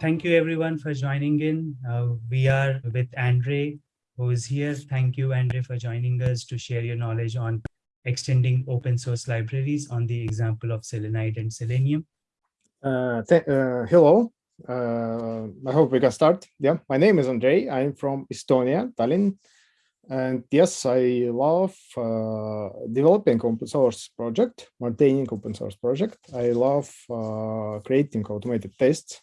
thank you everyone for joining in. Uh, we are with Andre, who is here. Thank you, Andre, for joining us to share your knowledge on extending open source libraries on the example of Selenide and Selenium. Uh, uh, hello, uh, I hope we can start. Yeah, my name is Andre. I'm from Estonia, Tallinn. And yes, I love uh, developing open source project, maintaining open source project. I love uh, creating automated tests.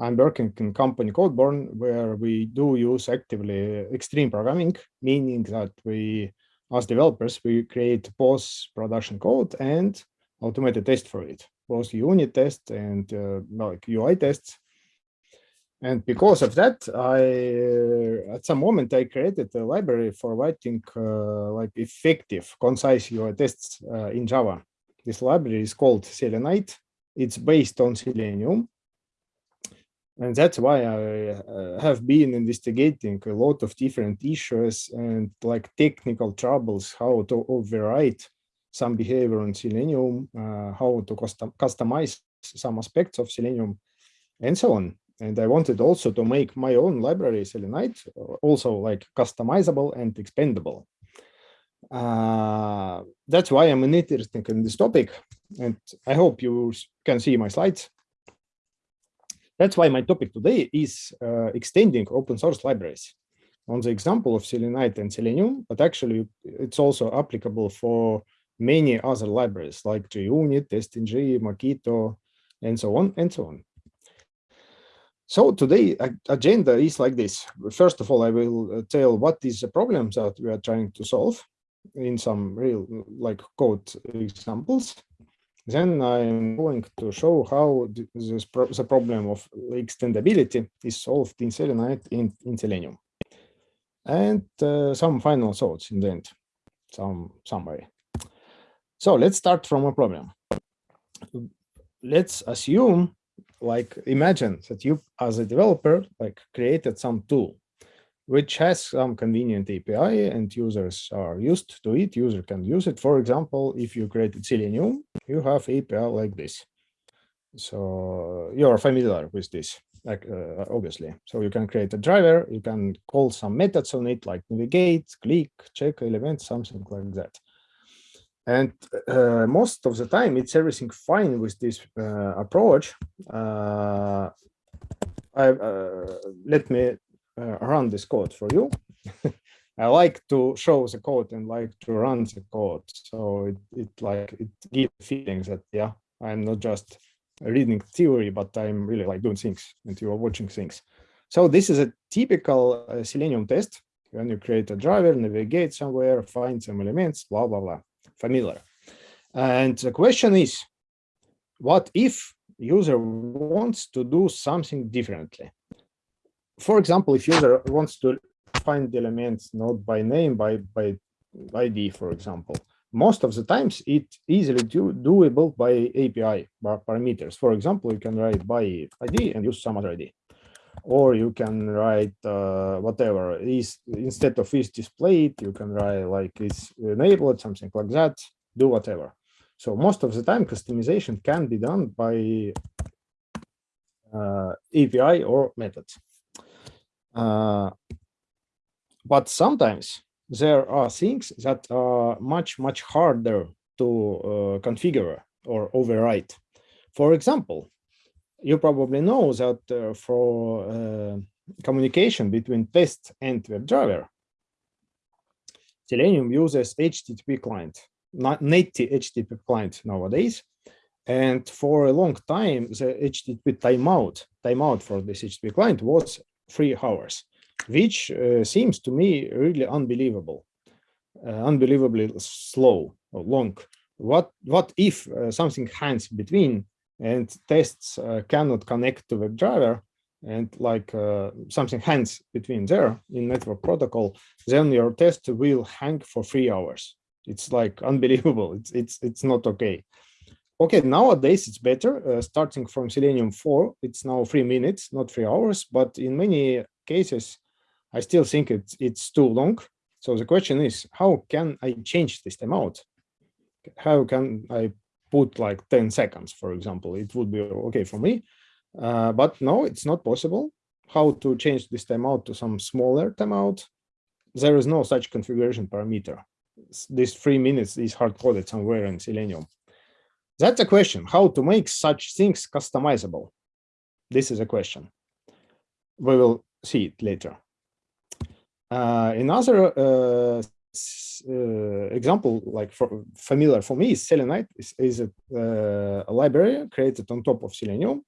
I'm working in company Codeborne, where we do use actively extreme programming, meaning that we, as developers, we create both production code and automated test for it, both unit tests and uh, like UI tests. And because of that, I at some moment I created a library for writing uh, like effective, concise UI tests uh, in Java. This library is called Selenide. It's based on Selenium. And that's why I uh, have been investigating a lot of different issues and like technical troubles, how to override some behavior on Selenium, uh, how to custom customize some aspects of Selenium, and so on. And I wanted also to make my own library Selenide, also like customizable and expandable. Uh, that's why I'm interested in this topic, and I hope you can see my slides. That's why my topic today is uh, extending open source libraries on the example of Selenide and Selenium, but actually it's also applicable for many other libraries like JUnit, TestNG, Mockito, and so on and so on. So today agenda is like this. First of all, I will uh, tell what is the problems that we are trying to solve in some real like code examples. Then I'm going to show how this pro the problem of extendability is solved in Selenide in, in Selenium. And uh, some final thoughts in the end, some summary. So let's start from a problem. Let's assume like imagine that you as a developer like created some tool which has some convenient API and users are used to it. User can use it. For example, if you created Selenium, you have API like this. So you're familiar with this, like uh, obviously. So you can create a driver, you can call some methods on it like navigate, click, check element, something like that. And uh, most of the time, it's everything fine with this uh, approach. Uh, I, uh, let me run this code for you. I like to show the code and like to run the code. So it, it like it gives feelings that yeah, I'm not just reading theory, but I'm really like doing things and you are watching things. So this is a typical uh, Selenium test when you create a driver, navigate somewhere, find some elements, blah, blah, blah familiar. And the question is, what if user wants to do something differently? For example, if user wants to find elements not by name, by, by ID, for example, most of the times it's easily do, doable by API by parameters. For example, you can write by ID and use some other ID. Or you can write uh, whatever is instead of is displayed, you can write like is enabled, something like that, do whatever. So most of the time customization can be done by uh, API or methods. Uh, but sometimes there are things that are much, much harder to uh, configure or overwrite. For example, you probably know that uh, for communication between test and WebDriver, Selenium uses HTTP client, not native HTTP client nowadays. And for a long time, the HTTP timeout, timeout for this HTTP client was three hours, which uh, seems to me really unbelievable, uh, unbelievably slow or long. What what if uh, something hangs between and tests uh, cannot connect to WebDriver and like uh, something hangs between there in network protocol, then your test will hang for three hours. It's like unbelievable. It's it's it's not okay. Okay, nowadays it's better. Uh, starting from Selenium 4, it's now three minutes, not three hours. But in many cases, I still think it's it's too long. So the question is, how can I change this timeout? How can I put like 10 seconds, for example, it would be okay for me. Uh, but no, it's not possible. How to change this timeout to some smaller timeout? There is no such configuration parameter. This three minutes is hard coded somewhere in Selenium. That's a question, how to make such things customizable. This is a question. We will see it later. Uh, another uh, uh, example, like for, familiar for me, is Selenide is, is a, uh, a, library created on top of Selenium,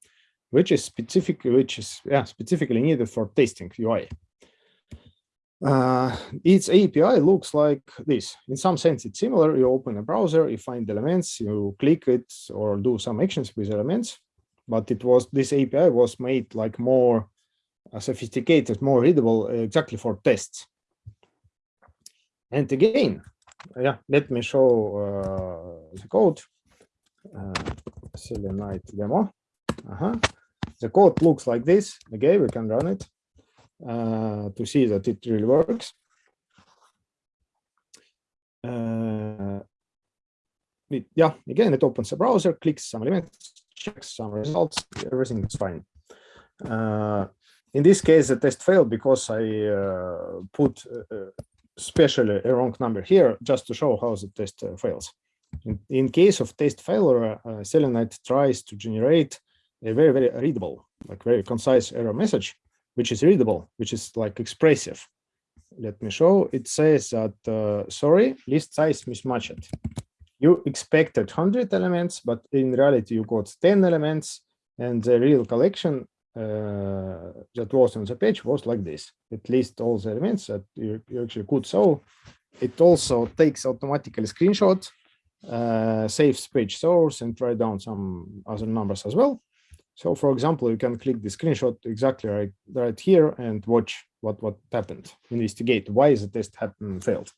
which is specific, which is yeah, specifically needed for testing UI. Uh, its API looks like this. In some sense, it's similar. You open a browser, you find elements, you click it or do some actions with elements. But it was this API was made like more uh, sophisticated, more readable, exactly for tests. And again, yeah, let me show uh, the code. Uh, Selenide demo. Uh -huh. The code looks like this. Again, we can run it uh, to see that it really works. Uh, it, yeah, again, it opens a browser, clicks some elements, checks some results, everything is fine. Uh, in this case, the test failed because I uh, put uh, especially a wrong number here just to show how the test uh, fails. In, in, case of test failure, uh, Selenide tries to generate a very, very readable, like very concise error message, which is readable, which is like expressive. Let me show. It says that, uh, sorry, list size mismatched. You expected 100 elements, but in reality, you got 10 elements, and the real collection uh, that was on the page was like this. It lists all the elements that you, you actually could show. It also takes automatically screenshot, uh, saves page source, and write down some other numbers as well. So, for example, you can click the screenshot exactly right, right here and watch what, what happened, investigate why is the test happened failed.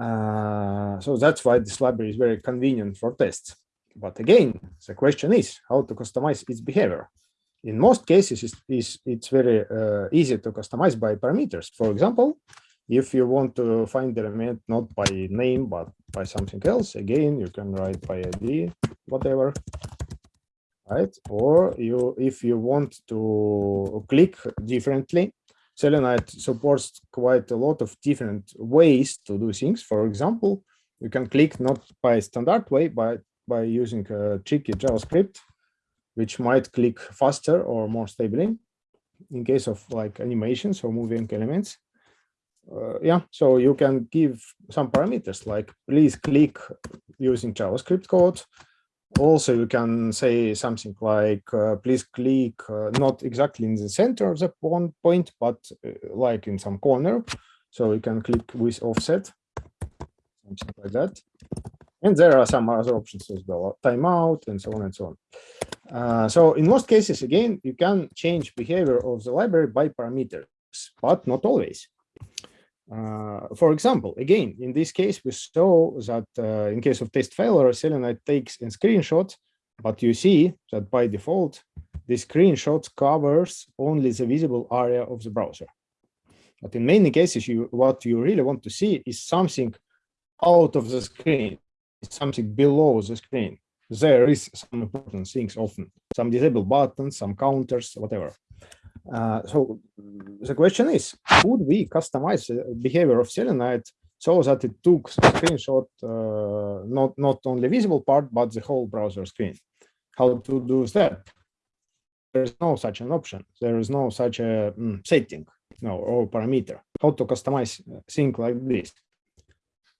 Uh, so that's why this library is very convenient for tests. But again, the question is how to customize its behavior in most cases, it's, it's, it's very uh, easy to customize by parameters. For example, if you want to find the element not by name, but by something else, again, you can write by ID, whatever, right? Or you, if you want to click differently, Selenide supports quite a lot of different ways to do things. For example, you can click not by standard way, but by using a tricky JavaScript which might click faster or more stably in case of like animations or moving elements. Uh, yeah, so you can give some parameters like please click using JavaScript code. Also, you can say something like uh, please click uh, not exactly in the center of the point, but uh, like in some corner. So you can click with offset, something like that. And there are some other options as well, timeout and so on and so on. Uh, so in most cases, again, you can change behavior of the library by parameters, but not always. Uh, for example, again, in this case, we saw that uh, in case of test failure, Selenide takes a screenshot, but you see that by default, the screenshot covers only the visible area of the browser. But in many cases, you what you really want to see is something out of the screen, something below the screen there is some important things often, some disabled buttons, some counters, whatever. Uh, so the question is, could we customize the behavior of Selenide so that it took screenshot, uh, not, not only visible part, but the whole browser screen? How to do that? There's no such an option. There is no such a mm, setting, no, or parameter. How to customize thing like this?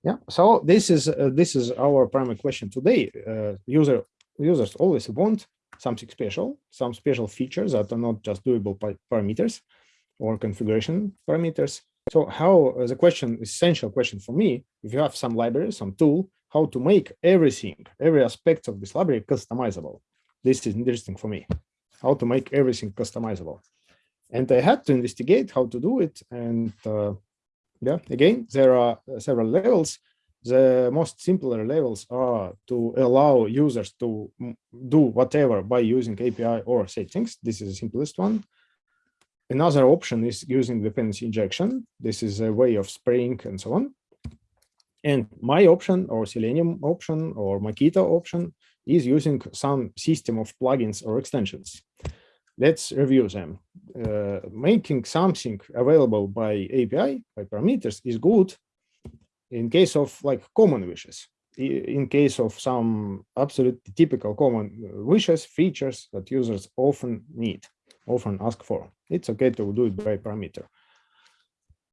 Yeah, so this is uh, this is our primary question today. Uh, user users always want something special, some special features that are not just doable by parameters or configuration parameters. So how uh, the question, essential question for me, if you have some library, some tool, how to make everything, every aspect of this library customizable. This is interesting for me, how to make everything customizable. And I had to investigate how to do it. And uh, yeah, again, there are several levels. The most simpler levels are to allow users to do whatever by using API or settings. This is the simplest one. Another option is using dependency injection. This is a way of spraying and so on. And my option or Selenium option or Mockito option is using some system of plugins or extensions. Let's review them. Uh, making something available by API, by parameters is good in case of like common wishes. In case of some absolutely typical common wishes, features that users often need, often ask for. It's okay to do it by parameter.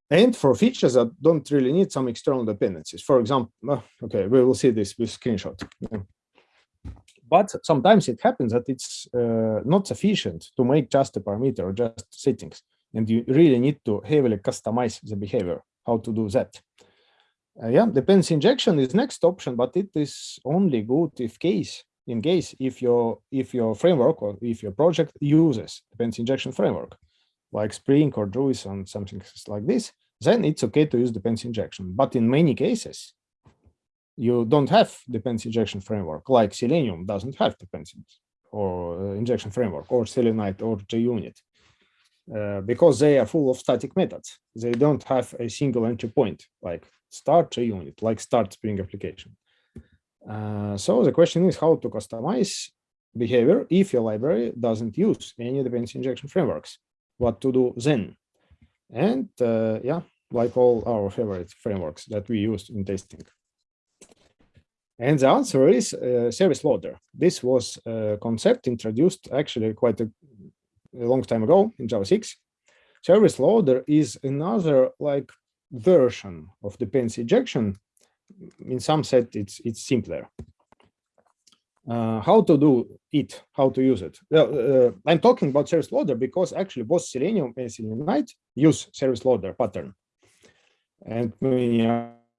And for features that don't really need some external dependencies, for example, okay, we will see this with screenshot. But sometimes it happens that it's uh, not sufficient to make just a parameter or just settings. And you really need to heavily customize the behavior, how to do that. Uh, yeah, dependency injection is next option, but it is only good if case in case if your if your framework or if your project uses dependency injection framework like Spring or Druid and something like this, then it's okay to use dependency injection. But in many cases, you don't have dependency injection framework, like Selenium doesn't have dependency or uh, injection framework, or Selenide or JUnit, uh, because they are full of static methods. They don't have a single entry point, like start a unit, like start Spring application. Uh, so the question is how to customize behavior if your library doesn't use any dependency injection frameworks what to do then. And uh, yeah, like all our favorite frameworks that we used in testing. And the answer is uh, service loader. This was a concept introduced actually quite a, a, long time ago in Java 6. Service loader is another like version of dependency injection. In some set, it's it's simpler uh, how to do it, how to use it. Uh, I'm talking about service loader because actually both Selenium and Selenide use service loader pattern and many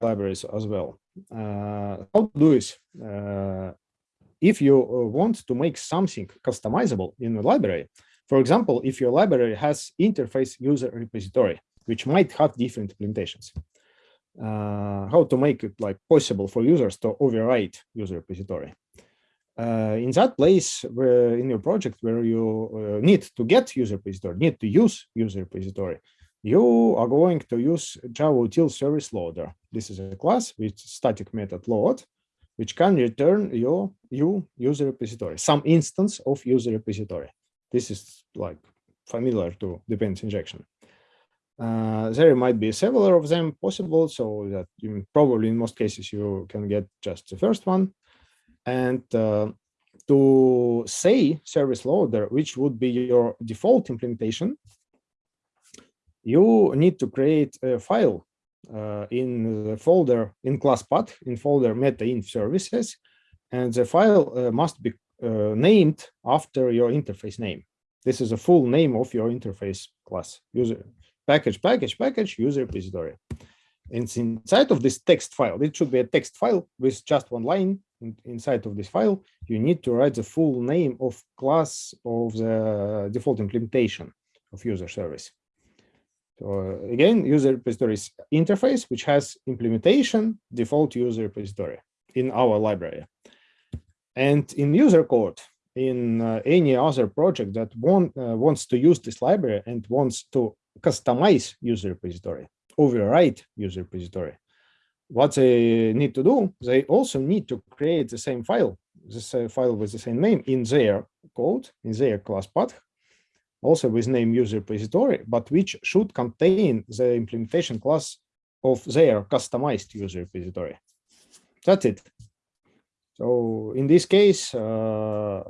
libraries as well. Uh, how to do this? Uh, if you uh, want to make something customizable in a library, for example, if your library has interface user repository, which might have different implementations, uh, how to make it like possible for users to override user repository uh, in that place where in your project where you uh, need to get user repository, need to use user repository, you are going to use Java util service loader. This is a class with static method load, which can return your you user repository, some instance of user repository. This is like familiar to dependency injection. Uh, there might be several of them possible, so that you, probably in most cases you can get just the first one. And uh, to say service loader, which would be your default implementation, you need to create a file uh, in the folder in class path in folder meta in services, and the file uh, must be uh, named after your interface name. This is a full name of your interface class user package package package user repository. And inside of this text file, it should be a text file with just one line in, inside of this file, you need to write the full name of class of the default implementation of user service. So again, user repository interface, which has implementation default user repository in our library. And in user code, in uh, any other project that want, uh, wants to use this library and wants to customize user repository, override user repository, what they need to do, they also need to create the same file, this uh, file with the same name in their code, in their class path, also with name user repository, but which should contain the implementation class of their customized user repository. That's it. So in this case, uh,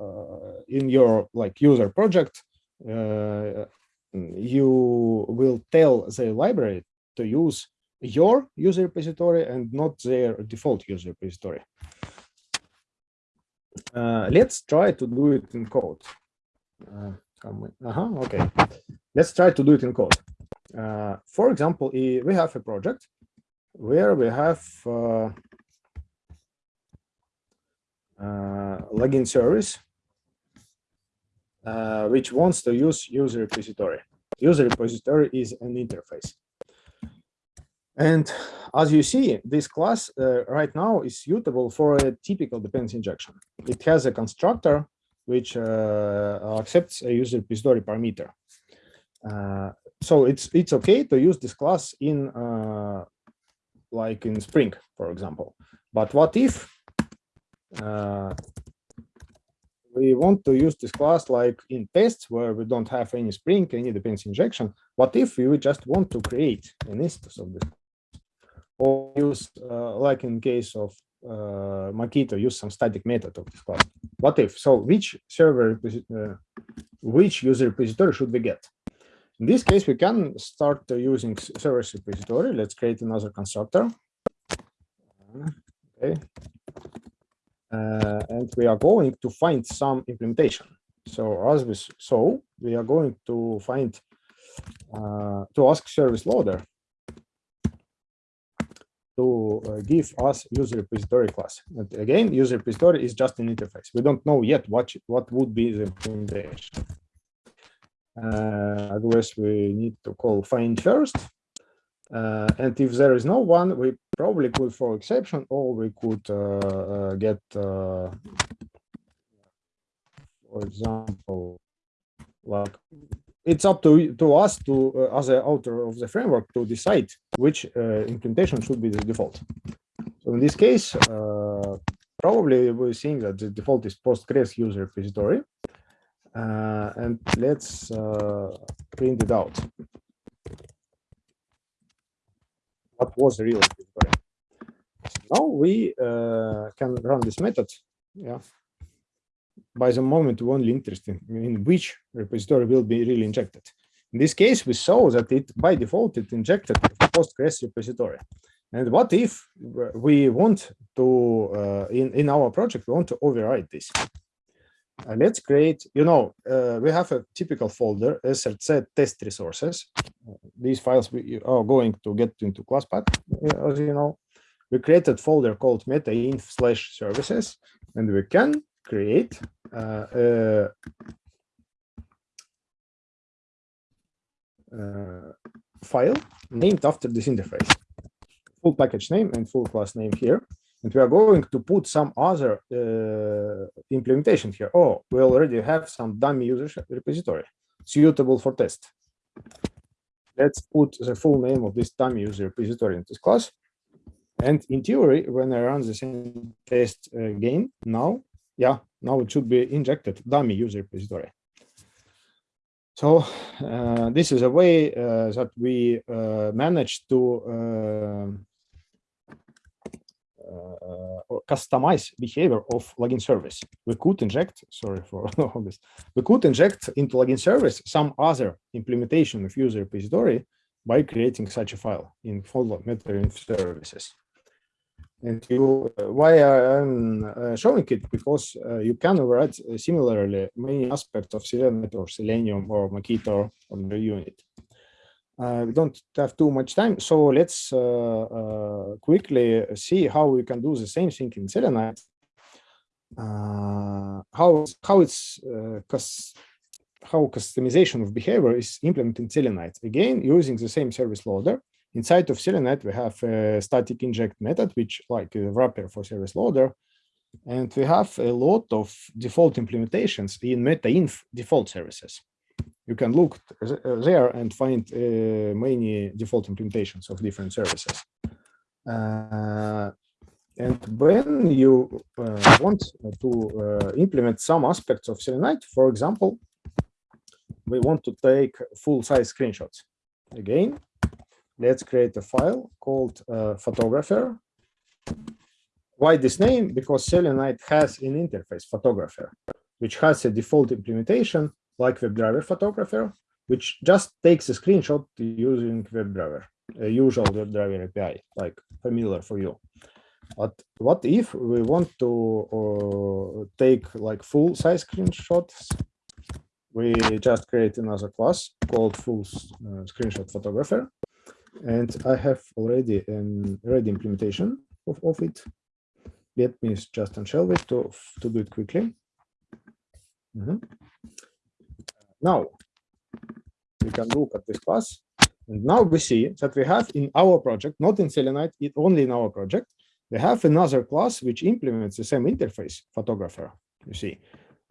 in your like user project, uh, you will tell the library to use your user repository and not their default user repository. Uh, let's try to do it in code. Uh, uh -huh, okay, let's try to do it in code. Uh, for example, we have a project where we have uh, uh, login service, uh, which wants to use user repository. User repository is an interface. And as you see, this class uh, right now is suitable for a typical dependency injection. It has a constructor which uh, accepts a user repository parameter. Uh, so it's it's okay to use this class in uh, like in Spring, for example. But what if uh, we want to use this class like in tests where we don't have any Spring, any dependency injection. What if we just want to create an instance of this? Or use, uh, like in case of uh, Mockito, use some static method of this class. What if? So which server, uh, which user repository should we get? In this case, we can start uh, using service repository. Let's create another constructor. Okay. Uh, and we are going to find some implementation. So as we saw, we are going to find uh, to ask service loader to uh, give us user repository class. And again, user repository is just an interface. We don't know yet what what would be the implementation. Uh, otherwise, we need to call find first. Uh, and if there is no one, we probably could throw exception, or we could uh, uh get, uh, for example, like it's up to to us to uh, as the author of the framework to decide which implementation should be the default. So in this case, probably we're seeing that the default is Postgres user repository. Uh, and let's uh, print it out. What was the real repository? now we uh, can run this method. Yeah. By the moment we're only interested in which repository will be really injected. In this case, we saw that it by default it injected Postgres repository. And what if we want to uh, in in our project we want to override this? Uh, let's create, you know, uh, we have a typical folder, src test resources. Uh, these files we are going to get into class path, uh, as you know. We created folder called metainf slash services, and we can create uh, a file named after this interface. Full package name and full class name here. And we are going to put some other uh, implementation here. Oh, we already have some dummy user repository suitable for test. Let's put the full name of this dummy user repository in this class. And in theory, when I run the same test again, now, yeah, now it should be injected dummy user repository. So uh, this is a way uh, that we uh, manage to uh, uh, customize behavior of login service. We could inject, sorry for all this, we could inject into login service some other implementation of user repository by creating such a file in folder meta services. And you, uh, why I'm uh, showing it because uh, you can override similarly many aspects of Selenium or Selenium or Mockito on the unit. Uh, we don't have too much time, so let's uh, uh, quickly see how we can do the same thing in Selenide. how how it's how customization of behavior is implemented in Selenide. Again, using the same service loader. Inside of Selenide, we have a static inject method, which like a wrapper for service loader. And we have a lot of default implementations in metainf default services you can look there and find uh, many default implementations of different services. Uh, and when you uh, want to uh, implement some aspects of Selenide, for example, we want to take full-size screenshots. Again, let's create a file called uh, photographer. Why this name? Because Selenide has an interface, photographer, which has a default implementation like WebDriver photographer, which just takes a screenshot using WebDriver, a usual WebDriver API, like familiar for you. But what if we want to uh, take like full size screenshots? We just create another class called full uh, screenshot photographer. And I have already an ready implementation of, of it. Let me just unshelve it to, to do it quickly. Mm -hmm. Now, we can look at this class. And now we see that we have in our project, not in Selenide, it only in our project, we have another class which implements the same interface, photographer, you see,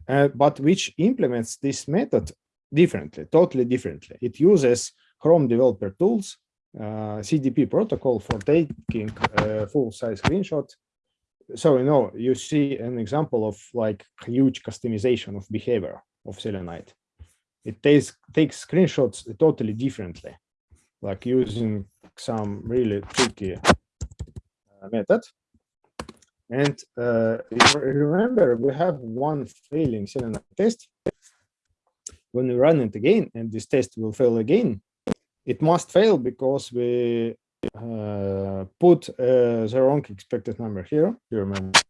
uh, but which implements this method differently, totally differently. It uses Chrome Developer Tools, uh, CDP protocol for taking a full-size screenshot so you know you see an example of like huge customization of behavior of selenide it takes takes screenshots totally differently like using some really tricky uh, method and uh, remember we have one failing selenide test when we run it again and this test will fail again it must fail because we uh, put uh, the wrong expected number here. You remember?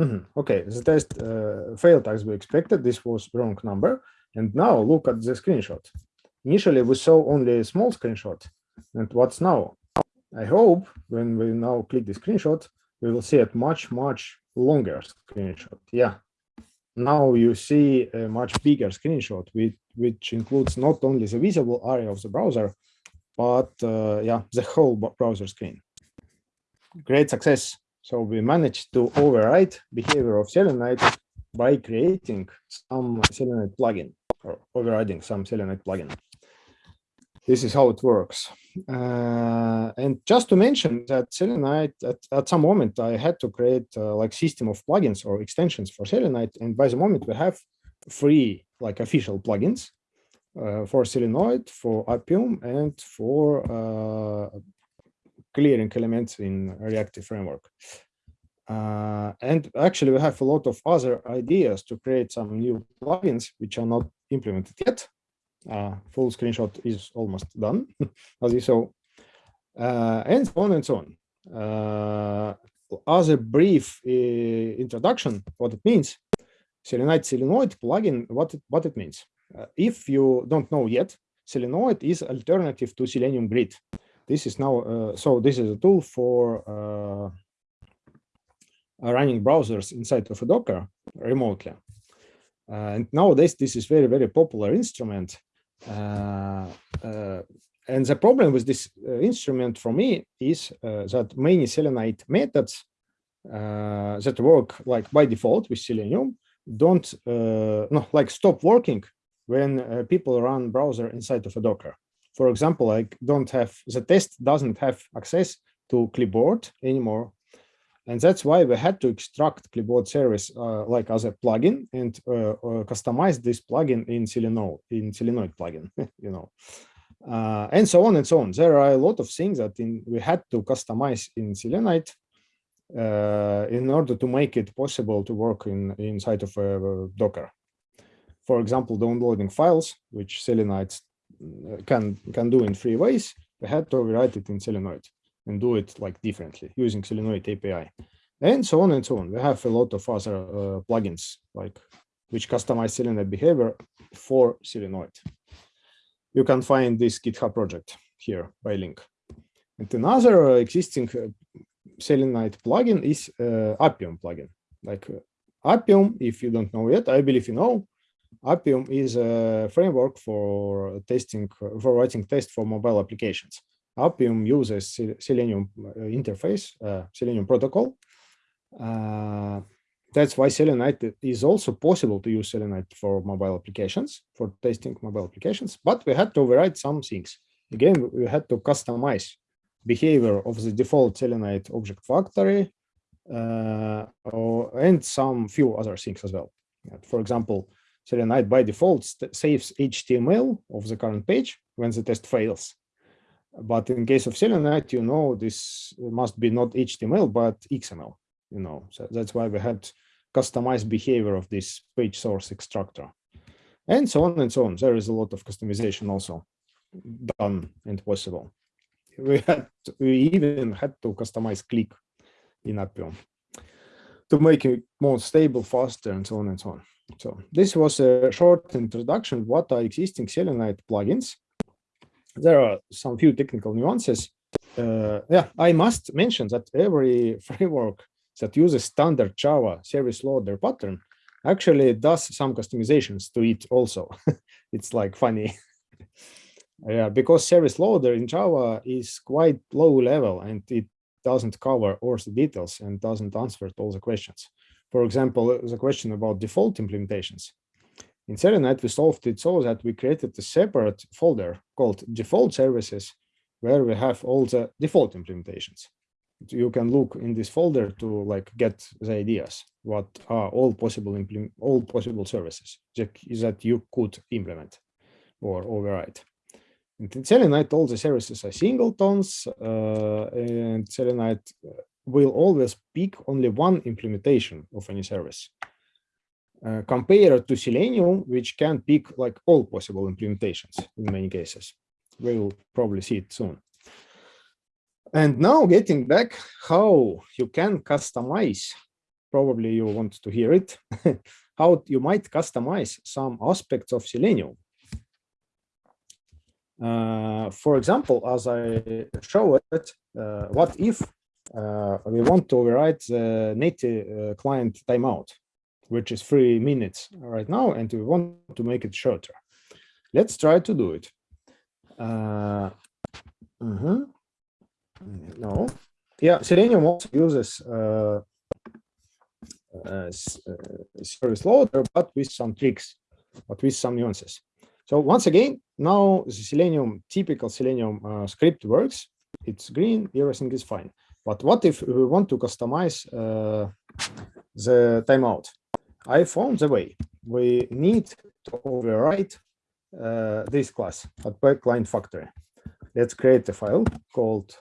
Mm -hmm. Okay, the test uh, failed as we expected. This was wrong number. And now look at the screenshot. Initially, we saw only a small screenshot. And what's now? I hope when we now click the screenshot, we will see a much, much longer screenshot. Yeah. Now you see a much bigger screenshot, which, which includes not only the visible area of the browser, but uh, yeah, the whole browser screen. Great success. So we managed to override behavior of Selenide by creating some Selenide plugin or overriding some Selenide plugin. This is how it works. Uh, and just to mention that Selenide, at, at some moment, I had to create uh, like system of plugins or extensions for Selenide. And by the moment, we have free like official plugins uh, for Selenoid, for Appium, and for uh, clearing elements in reactive framework. Uh, and actually, we have a lot of other ideas to create some new plugins which are not implemented yet. Uh, full screenshot is almost done, as you saw, uh, and so on and so on. Uh, as a brief introduction, what it means, Selenide Selenoid plugin, what it, what it means. Uh, if you don't know yet, Selenoid is alternative to Selenium Grid. This is now, uh, so this is a tool for uh, running browsers inside of a Docker remotely. Uh, and nowadays, this is very, very popular instrument. Uh, uh, and the problem with this instrument for me is that many Selenide methods that work like by default with Selenium don't uh, no like stop working when uh, people run browser inside of a Docker. For example, I don't have, the test doesn't have access to clipboard anymore. And that's why we had to extract clipboard service uh, like as a plugin and uh, uh customize this plugin in Selenoid, in Selenoid plugin, you know, uh, and so on and so on. There are a lot of things that in, we had to customize in Selenoid uh, in order to make it possible to work in inside of a Docker for example, downloading files, which Selenide's uh, can can do in three ways. We had to rewrite it in Selenoid and do it like differently using Selenoid API, and so on and so on. We have a lot of other uh, plugins like which customize Selenide behavior for Selenoid. You can find this GitHub project here by link. And another uh, existing uh, Selenide plugin is uh, Appium plugin. Like uh, Appium, if you don't know yet, I believe you know, Appium is a framework for testing, for writing tests for mobile applications. Appium uses Selenium uh, interface, uh, Selenium protocol. Uh, that's why Selenide is also possible to use Selenide for mobile applications, for testing mobile applications, but we had to override some things. Again, we had to customize behavior of the default Selenide object factory uh, or, and some few other things as well. For example, Selenide by default saves HTML of the current page when the test fails. But in case of Selenide, you know, this must be not HTML, but XML, you know, so that's why we had customized behavior of this page source extractor and so on and so on. There is a lot of customization also done and possible. We had, we even had to customize click in Appium to make it more stable, faster, and so on and so on. So this was a short introduction. What are existing Selenide plugins? There are some few technical nuances. Uh, yeah, I must mention that every framework that uses standard Java service loader pattern actually does some customizations to it also. it's like funny. yeah, because service loader in Java is quite low level and it doesn't cover all the details and doesn't answer all the questions. For example, the question about default implementations. In Selenide, we solved it so that we created a separate folder called default services, where we have all the default implementations. you can look in this folder to like get the ideas what are all possible all possible services that, you could implement or override in selenide all the services are singletons uh, and selenide will always pick only one implementation of any service uh, compared to selenium which can pick like all possible implementations in many cases. We will probably see it soon. And now getting back how you can customize, probably you want to hear it, how you might customize some aspects of Selenium. Uh, for example, as I show it, uh, what if uh, we want to override the native uh, client timeout, which is three minutes right now, and we want to make it shorter. Let's try to do it. Uh, mm -hmm. No. Yeah, Selenium also uses uh, uh, service loader, but with some tricks, but with some nuances. So once again, now the Selenium, typical Selenium uh, script works. It's green, everything is fine. But what if we want to customize uh, the timeout? I found the way. We need to override uh, this class at client factory. Let's create a file called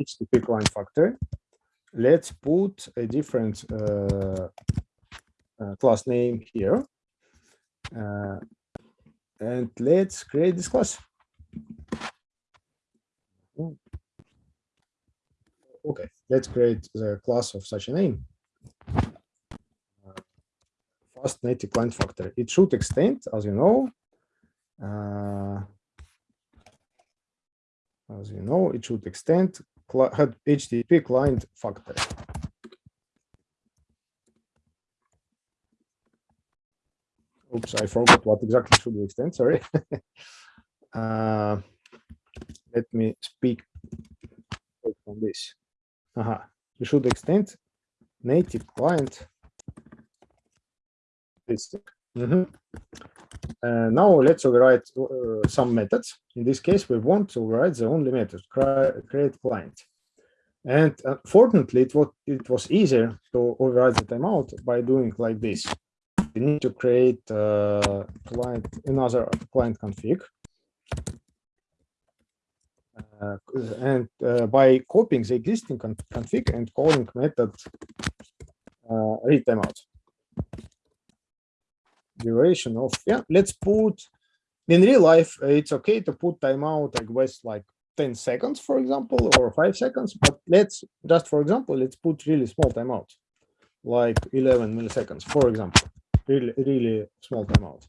HTTP client factory. Let's put a different uh, uh, class name here. Uh, and let's create this class. Okay, let's create the class of such a name. Native client factory. It should extend, as you know. Uh, as you know, it should extend HTTP client factory. Oops, I forgot what exactly should we extend, sorry. uh, let me speak on this. Aha, you should extend native client. This. Mm -hmm. Uh, now let's override uh, some methods. In this case, we want to override the only method, create client. And uh, fortunately, it was, it was easier to override the timeout by doing like this. We need to create uh, client another client config. Uh, and uh, by copying the existing config and calling method read timeout duration of yeah let's put in real life it's okay to put timeout like with like 10 seconds for example or five seconds but let's just for example let's put really small timeout like 11 milliseconds for example really really small timeout.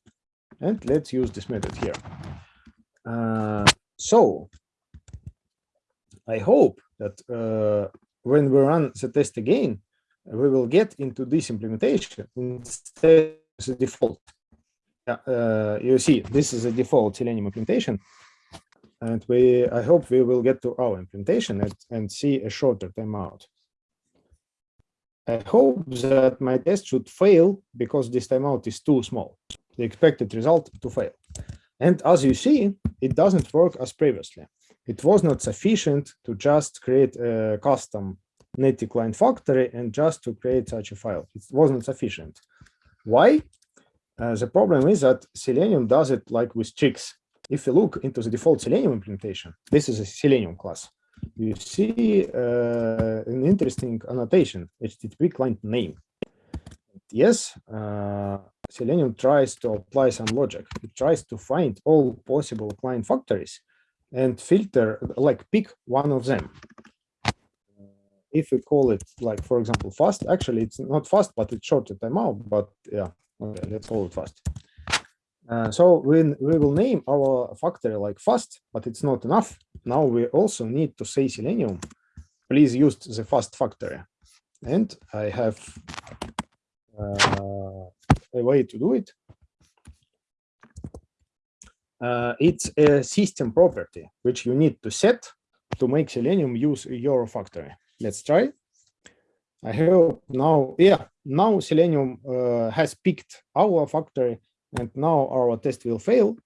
And let's use this method here. Uh, so i hope that uh, when we run the test again we will get into this implementation instead the default. Yeah, uh, you see, this is a default Selenium implementation. And we, I hope we will get to our implementation and, and see a shorter timeout. I hope that my test should fail because this timeout is too small. The expected result to fail. And as you see, it doesn't work as previously. It was not sufficient to just create a custom native client factory and just to create such a file. It wasn't sufficient. Why? Uh, the problem is that Selenium does it like with tricks. If you look into the default Selenium implementation, this is a Selenium class. You see uh, an interesting annotation, HTTP client name. Yes, uh, Selenium tries to apply some logic. It tries to find all possible client factories and filter, like pick one of them. If we call it like, for example, fast, actually it's not fast, but it's shorter timeout, but yeah, Okay, let's hold it fast. Uh, so we, we will name our factory like fast, but it's not enough. Now we also need to say Selenium. Please use the fast factory. And I have uh, a way to do it. Uh, it's a system property, which you need to set to make Selenium use your factory. Let's try. I hope now, yeah, now Selenium uh, has picked our factory and now our test will fail.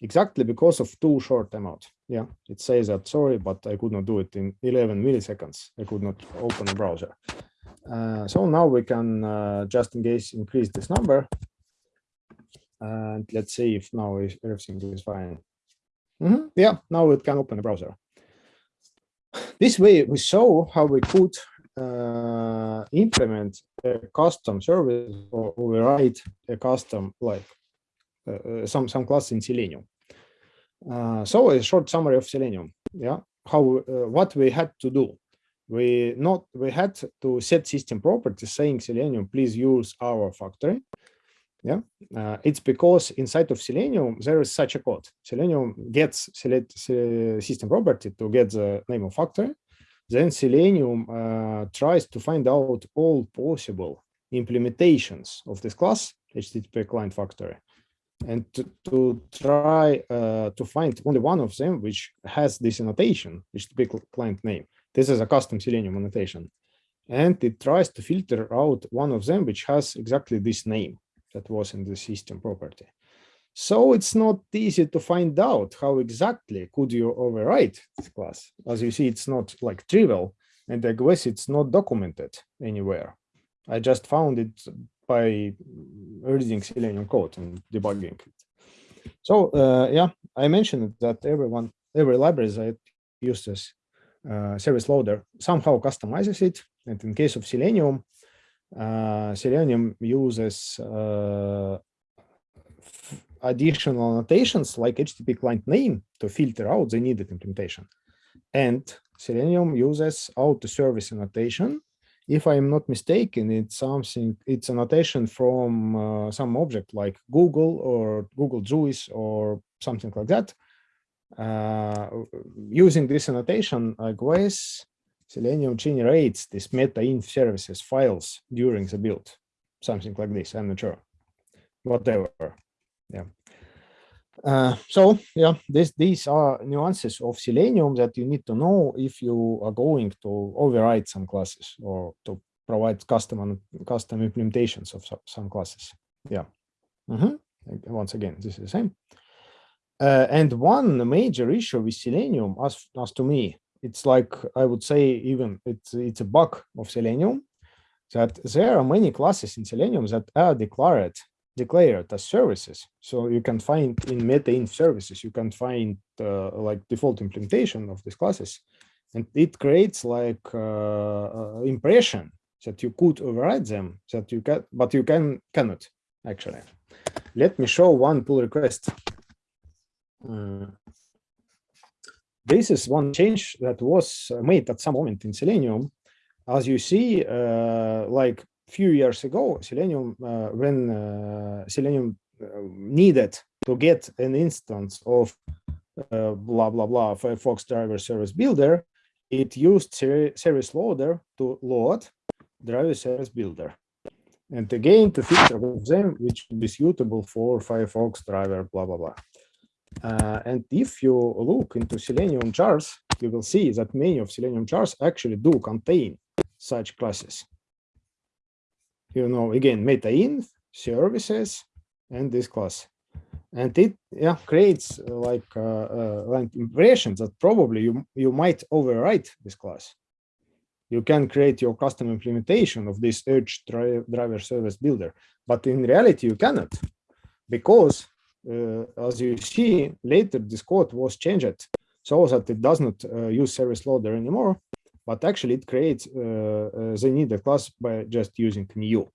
exactly because of too short amount. Yeah, it says that sorry, but I could not do it in 11 milliseconds. I could not open a browser. Uh, so now we can uh, just in case increase this number. And let's see if now everything is fine. Mm -hmm. Yeah, now it can open the browser. This way we show how we could uh, implement a custom service or override a custom like uh, some some class in Selenium. Uh, so a short summary of Selenium. Yeah, how uh, what we had to do. We not we had to set system properties saying Selenium, please use our factory. Yeah, uh, it's because inside of Selenium there is such a code. Selenium gets select system property to get the name of factory. Then Selenium uh, tries to find out all possible implementations of this class HTTP client factory and to, to try uh, to find only one of them which has this annotation, HTTP client name. This is a custom Selenium annotation. And it tries to filter out one of them which has exactly this name that was in the system property. So it's not easy to find out how exactly could you overwrite this class. As you see, it's not like trivial, and I guess it's not documented anywhere. I just found it by reading Selenium code and debugging it. So uh, yeah, I mentioned that everyone, every library that uses uh, service loader somehow customizes it. And in case of Selenium, Selenium uses uh, additional annotations like HTTP client name to filter out the needed implementation. And Selenium uses auto service annotation if I'm not mistaken, it's something, it's a notation from uh, some object like Google or Google Guice or something like that. Uh, using this annotation, I guess Selenium generates this meta-inf services files during the build, something like this. I'm not sure. Whatever. Yeah. Uh, so yeah, this, these are nuances of Selenium that you need to know if you are going to override some classes or to provide custom custom implementations of some classes. Yeah. Mm -hmm. Once again, this is the same. Uh, and one major issue with Selenium, as as to me, it's like I would say even it's it's a bug of Selenium that there are many classes in Selenium that are declared declared as services. So you can find in meta-inf services, you can find uh, like default implementation of these classes. And it creates like uh, uh, impression that you could override them, that you can, but you can cannot actually. Let me show one pull request. Uh, this is one change that was made at some moment in Selenium. As you see, uh, like few years ago, Selenium, uh, when uh, Selenium uh, needed to get an instance of blah, blah, blah, Firefox driver service builder, it used service loader to load driver service builder. And again, to filter them, which would be suitable for Firefox driver, blah, blah, blah. Uh, and if you look into Selenium jars, you will see that many of Selenium jars actually do contain such classes you know, again, meta-inf, services, and this class. And it yeah creates uh, like uh, uh, like impressions that probably you you might overwrite this class. You can create your custom implementation of this Edge driver service builder, but in reality you cannot, because as you see later, this code was changed. So that it does not uh, use service loader anymore, but actually it creates uh, uh, the needed class by just using new.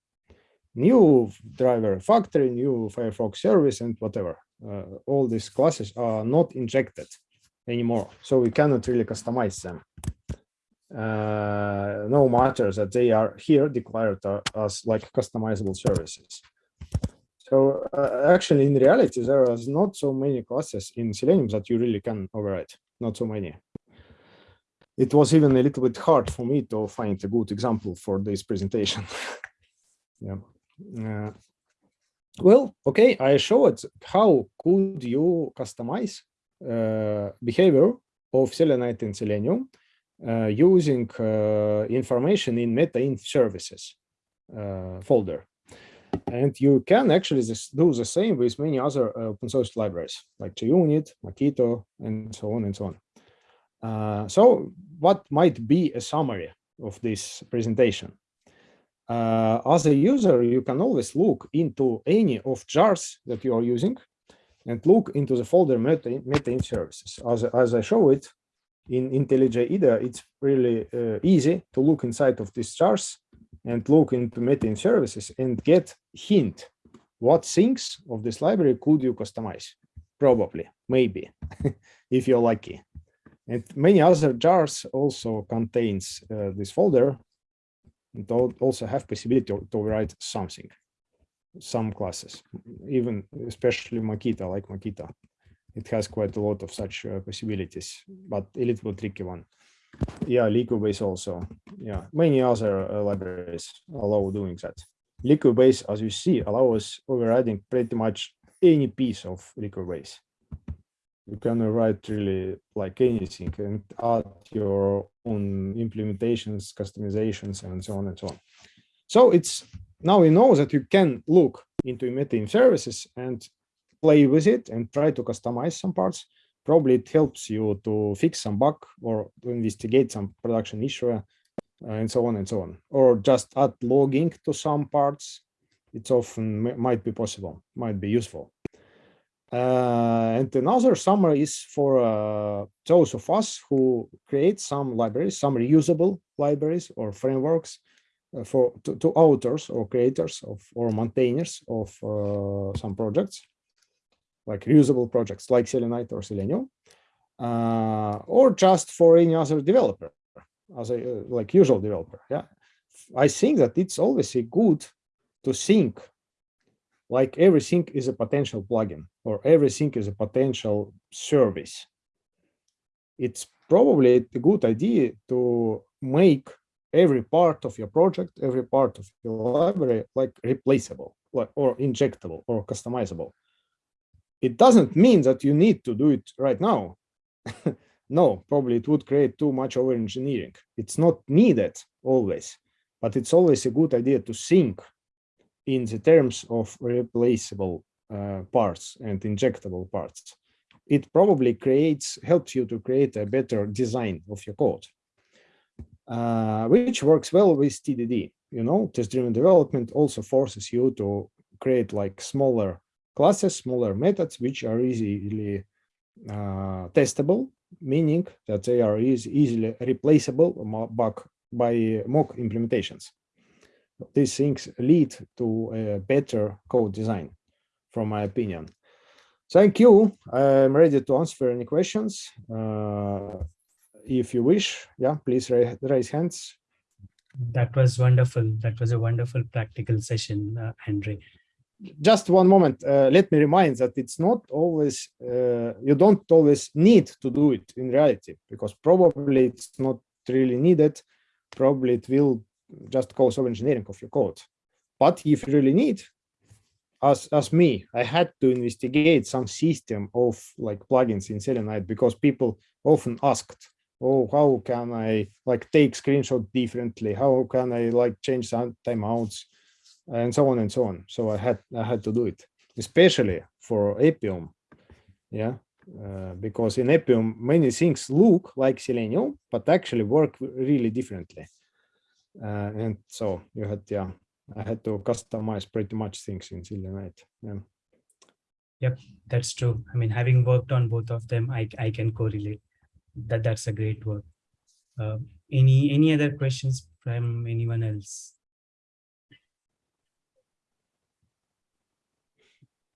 New driver factory new firefox service and whatever. Uh, all these classes are not injected anymore so we cannot really customize them. Uh, no matter that they are here declared uh, as like customizable services so uh, actually in reality there are not so many classes in selenium that you really can override not so many it was even a little bit hard for me to find a good example for this presentation. yeah. Uh, well, okay, I showed how could you customize uh, behavior of Selenide in Selenium uh, using uh, information in meta-inf services uh, folder. And you can actually do the same with many other uh, open source libraries like JUnit, Mockito, and so on and so on. Uh, so what might be a summary of this presentation? Uh, as a user, you can always look into any of jars that you are using and look into the folder meta, meta services. As, as I show it in IntelliJ IDEA, it's really uh, easy to look inside of these jars and look into meta services and get hint. What things of this library could you customize? Probably maybe if you're lucky. And many other jars also contains uh, this folder and also have possibility to, to write something some classes even especially Mockito like Mockito it has quite a lot of such uh, possibilities but a little tricky one yeah liquibase also. Yeah many other uh, libraries allow doing that. Liquibase as you see allows overriding pretty much any piece of liquibase you can write really like anything and add your own implementations customizations and so on and so on. So it's now we know that you can look into emitting services and play with it and try to customize some parts probably it helps you to fix some bug or to investigate some production issue uh, and so on and so on. Or just add logging to some parts. It's often might be possible might be useful. Uh, and another summary is for uh, those of us who create some libraries some reusable libraries or frameworks uh, for to, to, authors or creators of or maintainers of uh, some projects like reusable projects like Selenide or Selenium, uh, or just for any other developer, as a uh, like usual developer. Yeah, I think that it's always a good to think like everything is a potential plugin or everything is a potential service. It's probably a good idea to make every part of your project, every part of your library like replaceable, like or injectable or customizable it doesn't mean that you need to do it right now. no, probably it would create too much over engineering. It's not needed always, but it's always a good idea to think in the terms of replaceable uh, parts and injectable parts. It probably creates, helps you to create a better design of your code, uh, which works well with TDD. You know, test-driven development also forces you to create like smaller classes, smaller methods, which are easily uh, testable, meaning that they are easily replaceable by mock implementations. These things lead to a better code design, from my opinion. Thank you. I'm ready to answer any questions. Uh, if you wish, yeah, please raise, raise hands. That was wonderful. That was a wonderful practical session, uh, Andre just one moment uh, let me remind that it's not always uh, you don't always need to do it in reality because probably it's not really needed. Probably it will just cause over engineering of your code. But if you really need as as me i had to investigate some system of like plugins in selenide because people often asked oh how can i like take screenshot differently? How can i like change some timeouts and so on and so on. So I had I had to do it, especially for Appium, yeah, uh, because in Appium many things look like Selenium, but actually work really differently. Uh, and so you had yeah, I had to customize pretty much things in Selenide. Yeah. Yep, that's true. I mean, having worked on both of them, I I can correlate. That that's a great work. Uh, any any other questions from anyone else?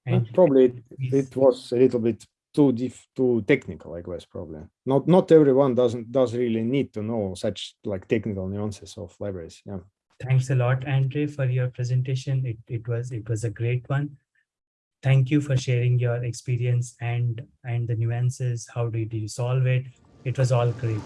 And probably it, it was a little bit too diff, too technical, I guess, probably. Not not everyone doesn't does really need to know such like technical nuances of libraries. Yeah. Thanks a lot, Andre, for your presentation. It it was it was a great one. Thank you for sharing your experience and and the nuances. How did you solve it? It was all great.